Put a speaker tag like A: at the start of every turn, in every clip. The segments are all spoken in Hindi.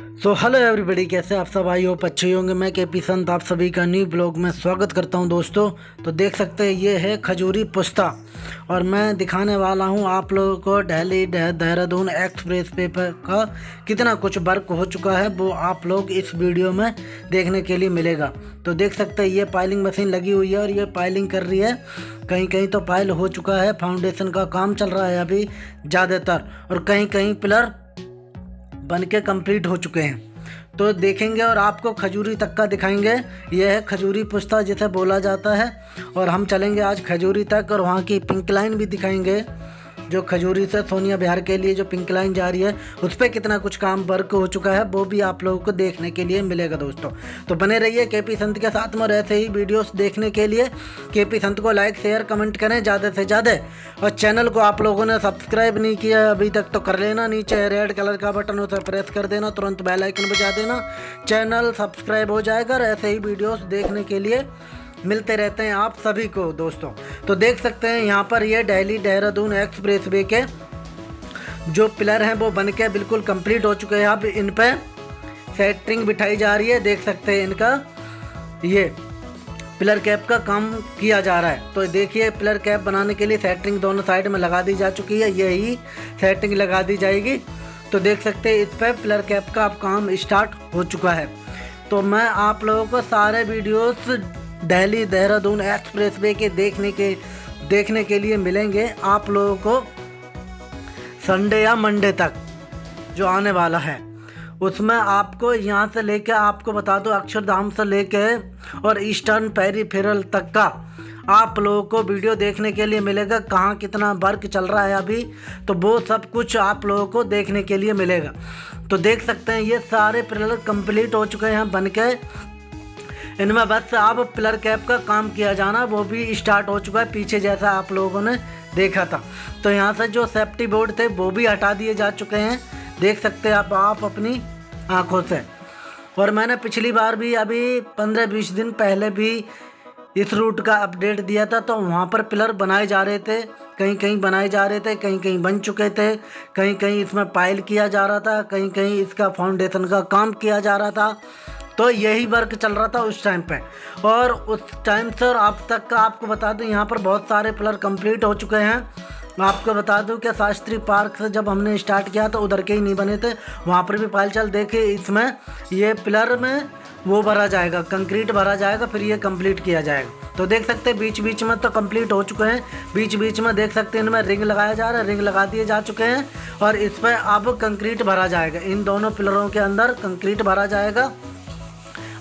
A: सो हेलो एवरीबॉडी कैसे आप सब? आई हो अच्छे होंगे। मैं के पी संत, आप सभी का न्यू ब्लॉग में स्वागत करता हूँ दोस्तों। तो देख सकते हैं, ये है खजूरी पुस्ता। और मैं दिखाने वाला हूँ आप लोगों को दिल्ली देहरादून एक्सप्रेस वे पर का कितना कुछ वर्क हो चुका है, वो आप लोग इस वीडियो में देखने के लिए मिलेगा। तो देख सकते हैं, ये पाइलिंग मशीन लगी हुई है और ये पाइलिंग कर रही है। कहीं कहीं तो पाइल हो चुका है। फाउंडेशन का काम चल रहा है अभी, ज़्यादातर। और कहीं कहीं पिलर बन के कंप्लीट हो चुके हैं। तो देखेंगे और आपको खजूरी तक का दिखाएँगे। यह है खजूरी पुस्ता जिसे बोला जाता है। और हम चलेंगे आज खजूरी तक और वहाँ की पिंक लाइन भी दिखाएँगे। जो खजूरी से सोनिया बिहार के लिए जो पिंक लाइन जा रही है, उस पर कितना कुछ काम वर्क हो चुका है, वो भी आप लोगों को देखने के लिए मिलेगा दोस्तों। तो बने रहिए के पी संत के साथ में ऐसे ही वीडियोस देखने के लिए। के पी संत को लाइक शेयर कमेंट करें ज़्यादा से ज़्यादा। और चैनल को आप लोगों ने सब्सक्राइब नहीं किया अभी तक तो कर लेना नीचे रेड कलर का बटन उसे प्रेस कर देना, तुरंत बेलाइकन बजा देना। चैनल सब्सक्राइब हो जाएगा और ऐसे ही वीडियोज़ देखने के लिए। मिलते रहते हैं आप सभी को, दोस्तों। तो देख सकते हैं यहाँ पर ये दिल्ली देहरादून एक्सप्रेस वे के जो पिलर हैं वो बन के बिल्कुल कंप्लीट हो चुके हैं। अब इन पर सेटरिंग बिठाई जा रही है। देख सकते हैं इनका ये पिलर कैप का काम किया जा रहा है। तो देखिए, पिलर कैप बनाने के लिए सेटरिंग दोनों साइड में लगा दी जा चुकी है। यही सेटिंग लगा दी जाएगी। तो देख सकते हैं इस पर पिलर कैप का अब काम स्टार्ट हो चुका है। तो मैं आप लोगों को सारे videos Delhi, Dehradun, expressway के देखने के देखने के लिए मिलेंगे आप लोगों को संडे या मंडे तक, जो आने वाला है। उसमें आपको यहाँ से लेकर आपको बता दो, अक्षरधाम से लेके और ईस्टर्न पेरीफेरल तक का आप लोगों को वीडियो देखने के लिए मिलेगा, कहाँ कितना वर्क चल रहा है अभी तो वो सब कुछ आप लोगों को देखने के लिए मिलेगा। तो देख सकते हैं, ये सारे पिलर कंप्लीट हो चुके हैं, बन के इनमें बस अब पिलर कैप का काम किया जाना, वो भी स्टार्ट हो चुका है, पीछे जैसा आप लोगों ने देखा था। तो यहाँ से जो सेफ्टी बोर्ड थे, वो भी हटा दिए जा चुके हैं। देख सकते हैं आप आप अपनी आँखों से। और मैंने पिछली बार भी अभी पंद्रह बीस दिन पहले भी इस रूट का अपडेट दिया था तो वहाँ पर पिलर बनाए जा रहे थे कहीं कहीं बनाए जा रहे थे कहीं कहीं बन चुके थे कहीं कहीं इसमें पाइल किया जा रहा था कहीं कहीं इसका फाउंडेशन का काम किया जा रहा था। तो यही वर्क चल रहा था उस टाइम पे। और उस टाइम से और अब तक का आपको बता दूँ, यहाँ पर बहुत सारे पिलर कंप्लीट हो चुके हैं। मैं आपको बता दूँ कि शास्त्री पार्क से जब हमने स्टार्ट किया तो उधर के ही नहीं बने थे। वहाँ पर भी पायल चल देखे इसमें ये पिलर में वो भरा जाएगा कंक्रीट भरा जाएगा, फिर ये कंप्लीट किया जाएगा। तो देख सकते हैं बीच बीच में तो कंप्लीट हो चुके हैं। बीच बीच में देख सकते हैं, इनमें रिंग लगाया जा रहा है रिंग लगा दिए जा चुके हैं। और इस पर अब कंक्रीट भरा जाएगा। इन दोनों पिलरों के अंदर कंक्रीट भरा जाएगा।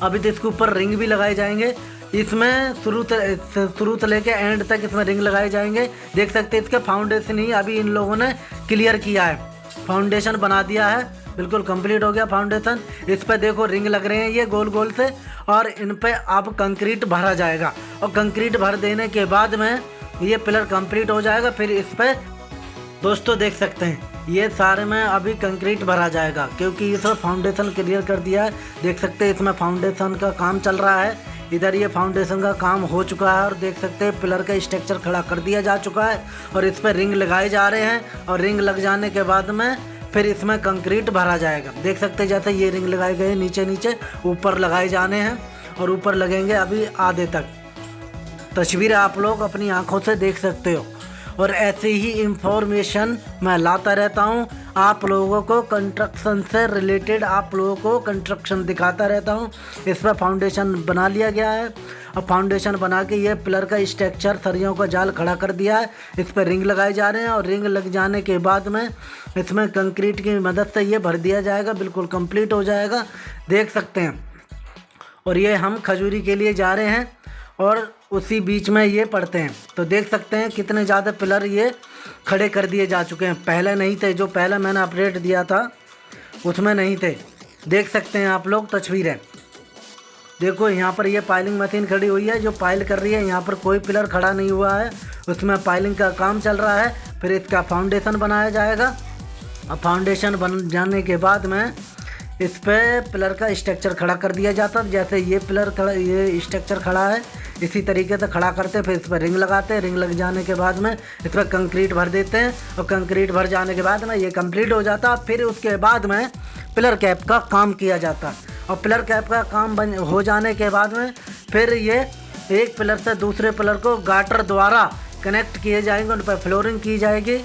A: अभी तो इसके ऊपर रिंग भी लगाए जाएँगे। इसमें शुरू शुरू से लेके एंड तक इसमें रिंग लगाए जाएँगे। देख सकते हैं इसके फाउंडेशन ही अभी इन लोगों ने क्लियर किया है। फाउंडेशन बना दिया है। बिल्कुल कंप्लीट हो गया फाउंडेशन इस पर देखो रिंग लग रहे हैं ये गोल गोल से और इन पर अब कंक्रीट भरा जाएगा। और कंक्रीट भर देने के बाद में ये पिलर कंप्लीट हो जाएगा। फिर इस पर दोस्तों देख सकते हैं। ये सारे में अभी कंक्रीट भरा जाएगा, क्योंकि सब फाउंडेशन क्लियर कर दिया है। देख सकते हैं, इसमें फाउंडेशन का काम चल रहा है। इधर ये फाउंडेशन का काम हो चुका है और देख सकते हैं पिलर का स्ट्रक्चर खड़ा कर दिया जा चुका है और इस पर रिंग लगाए जा रहे हैं और रिंग लग जाने के बाद में फिर इसमें कंक्रीट भरा जाएगा। देख सकते जैसे ये रिंग लगाए गए नीचे नीचे ऊपर लगाए जाने हैं और ऊपर लगेंगे अभी आधे तक। तस्वीर आप लोग अपनी आँखों से देख सकते हो। और ऐसे ही इंफॉर्मेशन मैं लाता रहता हूँ। आप लोगों को कंस्ट्रक्शन से रिलेटेड आप लोगों को कंस्ट्रक्शन दिखाता रहता हूँ। इस पर फाउंडेशन बना लिया गया है। अब फाउंडेशन बना के ये पिलर का स्ट्रक्चर सरियों का जाल खड़ा कर दिया है। इस पर रिंग लगाए जा रहे हैं और रिंग लग जाने के बाद में इसमें कंक्रीट की मदद से ये भर दिया जाएगा। बिल्कुल कंप्लीट हो जाएगा। देख सकते हैं। और ये हम खजूरी के लिए जा रहे हैं। और उसी बीच में ये पड़ते हैं। तो देख सकते हैं कितने ज़्यादा पिलर ये खड़े कर दिए जा चुके हैं। पहले नहीं थे, जो पहले मैंने अपडेट दिया था, उसमें नहीं थे। देख सकते हैं आप लोग तस्वीरें। देखो, यहाँ पर ये पाइलिंग मशीन खड़ी हुई है, जो पाइल कर रही है। यहाँ पर कोई पिलर खड़ा नहीं हुआ है। उसमें पाइलिंग का काम चल रहा है। फिर इसका फाउंडेशन बनाया जाएगा। और फाउंडेशन बन जाने के बाद में इस पर पिलर का स्ट्रक्चर खड़ा कर दिया जाता है। जैसे ये पिलर खड़ा ये स्ट्रक्चर खड़ा है इसी तरीके से खड़ा करते हैं, फिर इस पर रिंग लगाते हैं, रिंग लग जाने के बाद में इस पर कंक्रीट भर देते हैं और कंक्रीट भर जाने के बाद में ये कंप्लीट हो जाता है, फिर उसके बाद में पिलर कैप का काम किया जाता और पिलर कैप का काम बन, हो जाने के बाद में फिर ये एक पिलर से दूसरे पिलर को गाटर द्वारा कनेक्ट किए जाएँगे, उन पर फ्लोरिंग की जाएगी।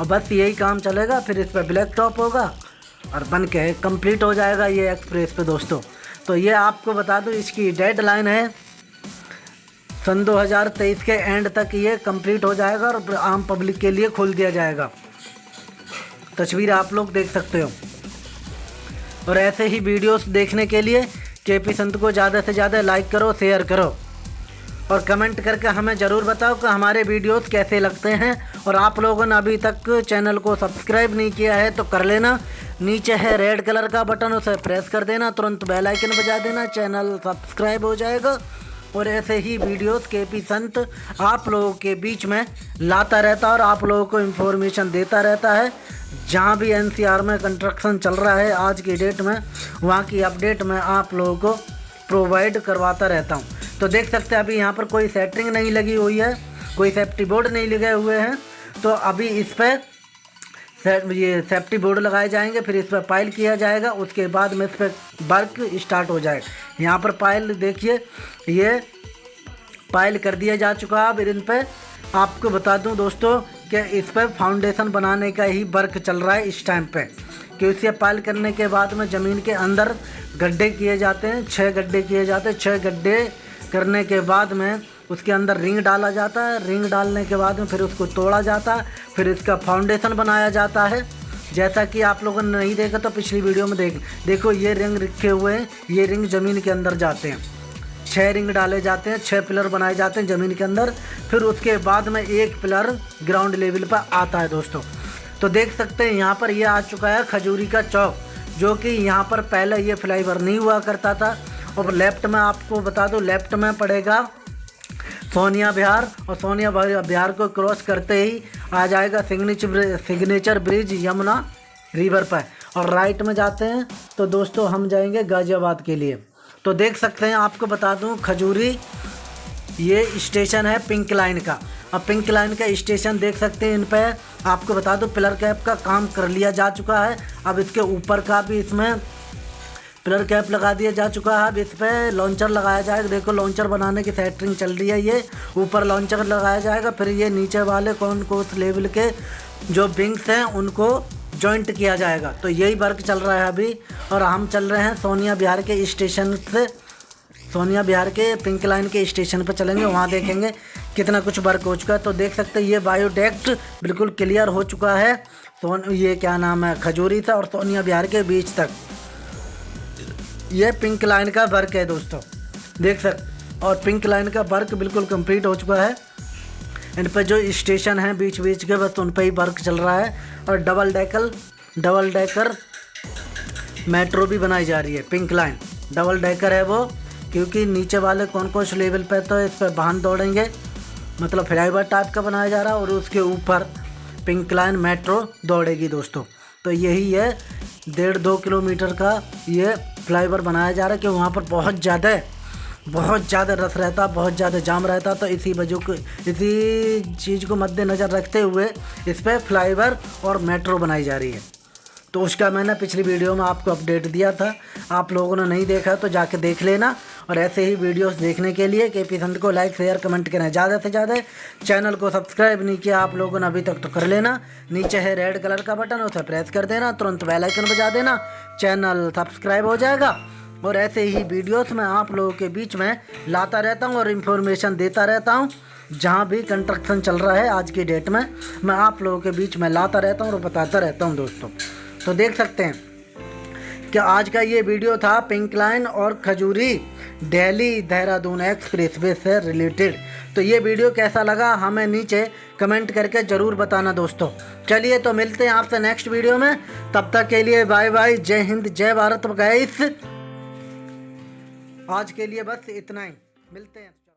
A: और बस यही काम चलेगा, फिर इस पर ब्लैक टॉप होगा और बन के कंप्लीट हो जाएगा ये एक्सप्रेस पे दोस्तों। तो ये आपको बता दूँ, इसकी डेड लाइन है सन 2023 के एंड तक ये कंप्लीट हो जाएगा और आम पब्लिक के लिए खोल दिया जाएगा। तस्वीर आप लोग देख सकते हो। और ऐसे ही वीडियोस देखने के लिए के पी संत को ज़्यादा से ज़्यादा लाइक करो शेयर करो। और कमेंट करके हमें ज़रूर बताओ कि हमारे वीडियोस कैसे लगते हैं। और आप लोगों ने अभी तक चैनल को सब्सक्राइब नहीं किया है तो कर लेना। नीचे है रेड कलर का बटन उसे प्रेस कर देना। तुरंत बेल आइकन बजा देना। चैनल सब्सक्राइब हो जाएगा। और ऐसे ही वीडियोस के पी संत आप लोगों के बीच में लाता रहता है और आप लोगों को इन्फॉर्मेशन देता रहता है। जहाँ भी एनसीआर में कंस्ट्रक्शन चल रहा है, आज की डेट में, वहाँ की अपडेट मैं आप लोगों को प्रोवाइड करवाता रहता हूँ। तो देख सकते हैं, अभी यहाँ पर कोई सेटिंग नहीं लगी हुई है, कोई सेफ्टी बोर्ड नहीं लगे हुए हैं। तो अभी इस पर ये सेफ्टी बोर्ड लगाए जाएँगे, फिर इस पर पाइल किया जाएगा, उसके बाद में इस पर वर्क स्टार्ट हो जाएगा यहाँ पर पाइल देखिए, ये पाइल कर दिया जा चुका है। अब इन पर आपको बता दूँ दोस्तों कि इस पर फाउंडेशन बनाने का ही वर्क चल रहा है इस टाइम पे। कि इसे पाइल करने के बाद में ज़मीन के अंदर गड्ढे किए जाते हैं छः गड्ढे किए जाते हैं। छः गड्ढे करने के बाद में उसके अंदर रिंग डाला जाता है। रिंग डालने के बाद में फिर उसको तोड़ा जाता है। फिर इसका फाउंडेशन बनाया जाता है। जैसा कि आप लोगों ने नहीं देखा तो पिछली वीडियो में देख देखो, ये रिंग रखे हुए हैं। ये रिंग ज़मीन के अंदर जाते हैं। छः रिंग डाले जाते हैं। छः पिलर बनाए जाते हैं ज़मीन के अंदर। फिर उसके बाद में एक पिलर ग्राउंड लेवल पर आता है दोस्तों। तो देख सकते हैं, यहाँ पर ये आ चुका है खजूरी का चौक, जो कि यहाँ पर पहले ये फ्लाईवर नहीं हुआ करता था। और लेफ़्ट में आपको बता दो लेफ़्ट में पड़ेगा सोनिया बिहार और सोनिया बिहार को क्रॉस करते ही आ जाएगा signature signature bridge Yamuna river पर। और राइट में जाते हैं तो दोस्तों हम जाएँगे गाज़ियाबाद के लिए। तो देख सकते हैं, आपको बता दूँ, खजूरी ये स्टेशन है पिंक लाइन का। अब पिंक लाइन का स्टेशन देख सकते हैं इन पर आपको बता दूँ पिलर कैप का काम कर लिया जा चुका है। अब इसके ऊपर का भी इसमें पिलर कैप लगा दिया जा चुका है। अब इस पर लॉन्चर लगाया जाएगा। देखो लॉन्चर बनाने की सेटरिंग चल रही है ये। ऊपर लॉन्चर लगाया जाएगा। फिर ये नीचे वाले कौन को उस लेवल के जो विंग्स हैं, उनको जॉइंट किया जाएगा। तो यही वर्क चल रहा है अभी। और हम चल रहे हैं सोनिया बिहार के स्टेशन से। सोनिया बिहार के पिंक लाइन के स्टेशन पर चलेंगे। वहाँ देखेंगे कितना कुछ वर्क हो चुका है। तो देख सकते हैं, ये बायोडेक्ट बिल्कुल क्लियर हो चुका है। सोन, ये क्या नाम है? खजूरी था और सोनिया बिहार के बीच तक। ये पिंक लाइन का वर्क है दोस्तों, देख सक, और पिंक लाइन का वर्क बिल्कुल कंप्लीट हो चुका है। इन पर जो स्टेशन है बीच बीच के, बस उन पर ही वर्क चल रहा है, और double decker double decker metro भी बनाई जा रही है पिंक लाइन डबल डेकर है वो, क्योंकि नीचे वाले कौन कौन से लेवल पर तो इस पर वाहन दौड़ेंगे। मतलब फ्लाईवर टाइप का बनाया जा रहा है, और उसके ऊपर पिंक लाइन मेट्रो दौड़ेगी दोस्तों। तो यही है, डेढ़ दो किलोमीटर का ये फ्लाईवर बनाया जा रहा है कि वहाँ पर बहुत ज़्यादा बहुत ज़्यादा रस रहता, बहुत ज़्यादा जाम रहता तो इसी वजह को, इसी चीज़ को मद्देनज़र रखते हुए इस पर फ्लाईवर और मेट्रो बनाई जा रही है। तो उसका मैंने पिछली वीडियो में आपको अपडेट दिया था। आप लोगों ने नहीं देखा तो जाके देख लेना। और ऐसे ही वीडियोस देखने के लिए के पी संत को लाइक शेयर कमेंट करना ज़्यादा से ज़्यादा। चैनल को सब्सक्राइब नहीं किया आप लोगों ने अभी तक तो कर लेना। नीचे है रेड कलर का बटन उसे प्रेस कर देना, तुरंत बेल आइकन बजा देना। चैनल सब्सक्राइब हो जाएगा। और ऐसे ही वीडियोस में आप लोगों के बीच में लाता रहता हूँ और इन्फॉर्मेशन देता रहता हूँ। जहाँ भी कंस्ट्रक्शन चल रहा है आज की डेट में, मैं आप लोगों के बीच में लाता रहता हूँ और बताता रहता हूँ दोस्तों। तो देख सकते हैं। कि आज का ये वीडियो था पिंक लाइन और खजूरी? दिल्ली, देहरादून एक्सप्रेस वे से रिलेटेड। तो ये वीडियो कैसा लगा हमें नीचे कमेंट करके ज़रूर बताना दोस्तों। चलिए तो मिलते हैं आपसे नेक्स्ट वीडियो में। तब तक के लिए बाय बाय जय हिंद, जय भारत गाइस आज के लिए बस इतना ही। मिलते हैं।